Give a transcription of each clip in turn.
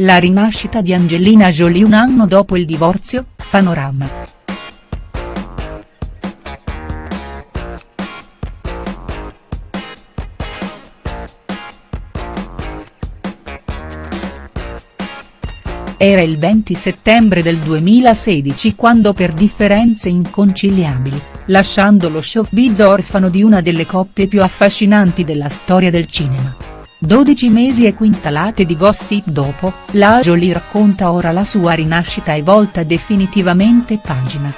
La rinascita di Angelina Jolie un anno dopo il divorzio, Panorama. Era il 20 settembre del 2016 quando per differenze inconciliabili, lasciando lo showbiz orfano di una delle coppie più affascinanti della storia del cinema. 12 mesi e quintalate di gossip dopo, la Jolie racconta ora la sua rinascita e volta definitivamente pagina.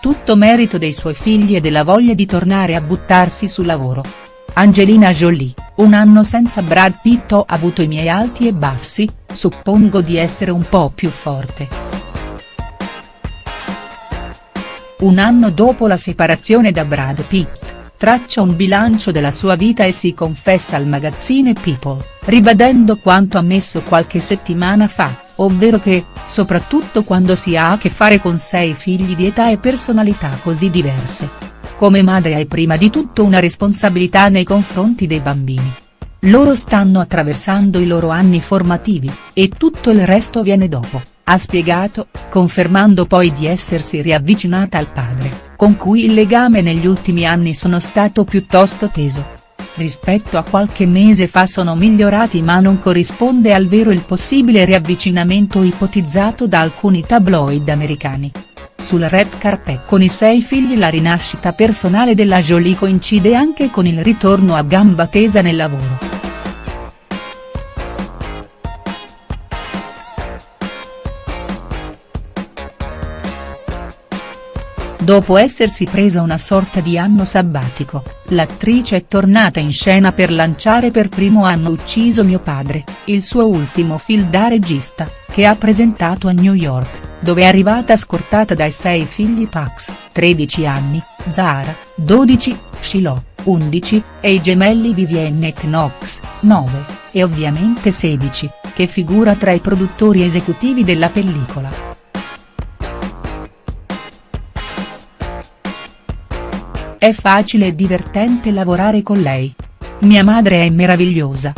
Tutto merito dei suoi figli e della voglia di tornare a buttarsi sul lavoro. Angelina Jolie, un anno senza Brad Pitt ho avuto i miei alti e bassi, suppongo di essere un po' più forte. Un anno dopo la separazione da Brad Pitt, traccia un bilancio della sua vita e si confessa al magazzine People, ribadendo quanto ammesso qualche settimana fa, ovvero che, soprattutto quando si ha a che fare con sei figli di età e personalità così diverse, come madre hai prima di tutto una responsabilità nei confronti dei bambini. Loro stanno attraversando i loro anni formativi, e tutto il resto viene dopo, ha spiegato, confermando poi di essersi riavvicinata al padre, con cui il legame negli ultimi anni sono stato piuttosto teso. Rispetto a qualche mese fa sono migliorati ma non corrisponde al vero il possibile riavvicinamento ipotizzato da alcuni tabloid americani. Sul red carpet con i sei figli la rinascita personale della Jolie coincide anche con il ritorno a gamba tesa nel lavoro. Dopo essersi presa una sorta di anno sabbatico, l'attrice è tornata in scena per lanciare per primo anno Ucciso mio padre, il suo ultimo film da regista, che ha presentato a New York dove è arrivata scortata dai sei figli Pax, 13 anni, Zara, 12, Shiloh, 11, e i gemelli Vivienne e Knox, 9, e ovviamente 16, che figura tra i produttori esecutivi della pellicola. È facile e divertente lavorare con lei. Mia madre è meravigliosa.